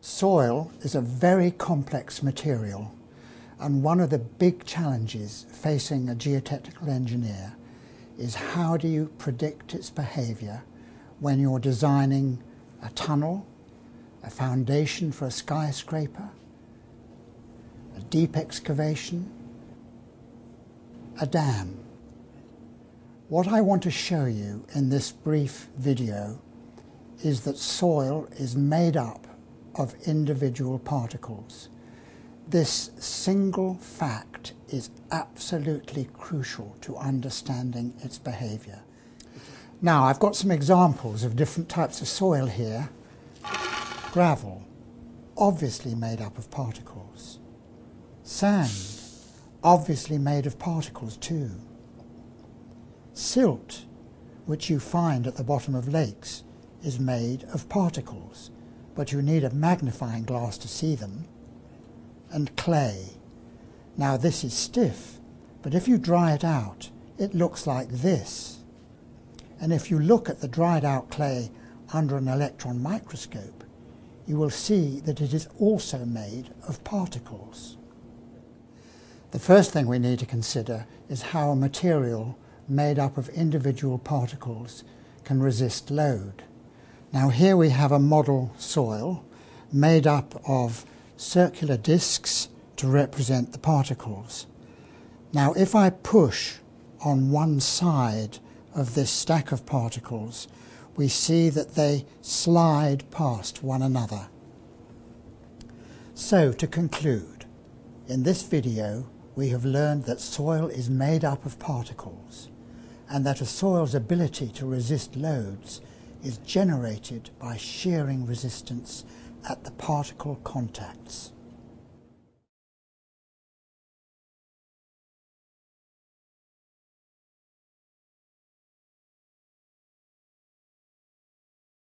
Soil is a very complex material and one of the big challenges facing a geotechnical engineer is how do you predict its behaviour when you're designing a tunnel, a foundation for a skyscraper, a deep excavation, a dam. What I want to show you in this brief video is that soil is made up of individual particles. This single fact is absolutely crucial to understanding its behaviour. Now I've got some examples of different types of soil here. Gravel, obviously made up of particles. Sand, obviously made of particles too. Silt, which you find at the bottom of lakes, is made of particles but you need a magnifying glass to see them, and clay. Now this is stiff, but if you dry it out, it looks like this. And if you look at the dried out clay under an electron microscope, you will see that it is also made of particles. The first thing we need to consider is how a material made up of individual particles can resist load. Now here we have a model soil made up of circular discs to represent the particles. Now if I push on one side of this stack of particles, we see that they slide past one another. So to conclude, in this video we have learned that soil is made up of particles and that a soil's ability to resist loads is generated by shearing resistance at the particle contacts.